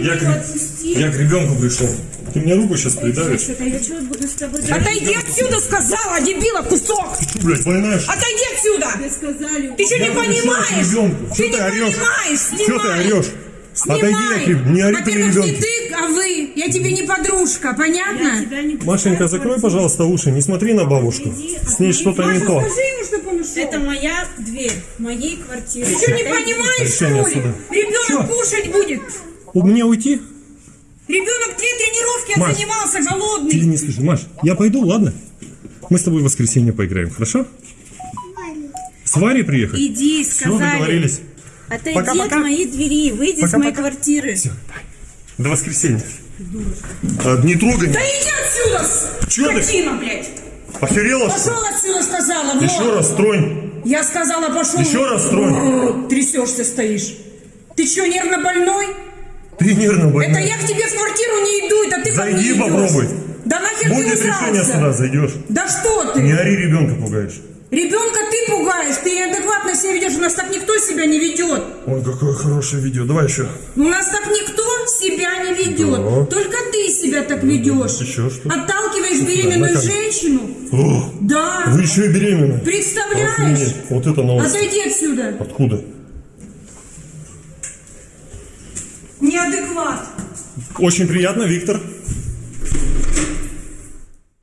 Я, к- я к ребенку пришел. Ты мне руку сейчас придавишь? Я? Отойди отсюда, сказала, дебила, кусок! Ты что, блядь, больная что? Отойди отсюда! Ты что не Я понимаешь? Ты Что не ты орешь? понимаешь, Что ты снимай! орешь? Отойди, Снимай! я тебе- не ори при Во-первых, не ребенке. ты, а вы. Я тебе не подружка, Я понятно? тебя не Машенька, закрой, пожалуйста, уши, не смотри на бабушку. С ней что-то не то. Скажи ему, чтобы он ушел. Это моя дверь, моей квартиры. Ты что, не Отойди. понимаешь, что ли? Ребенок кушать будет. У меня уйти? Ребенок две тренировки Маш, занимался, Ты голодный. не слышишь. Маш, я пойду, ладно? Мы с тобой в воскресенье поиграем, хорошо? С Варей приехать? Иди, Все, сказали. договорились. Отойди Пока-пока. от моей двери, выйди Пока-пока. с моей квартиры. Все, до воскресенья. А, не трогай Да иди отсюда, ты? скотина, блядь. Охерела, Пошел отсюда, сказала. вот. Еще раз тронь. Я сказала, пошел. Еще раз тронь. Трясешься стоишь. Ты что, нервно больной? Ты нервно Это я к тебе в квартиру не иду, это ты ко мне Зайди, идешь. попробуй. Да нахер Будет ты решение ужрался? суда, зайдешь. Да что Не ты? ори, ребенка пугаешь. Ребенка ты пугаешь, ты неадекватно себя ведешь, у нас так никто себя не ведет. Ой, какое хорошее видео. Давай еще. У нас так никто себя не ведет. Да. Только ты себя так ведешь. Еще что? Отталкиваешь беременную камеру. женщину. О, Да. вы еще и беременны. Представляешь? Охренеть. Вот это новость. Отойди отсюда. Откуда? Неадекват. Очень приятно, Виктор.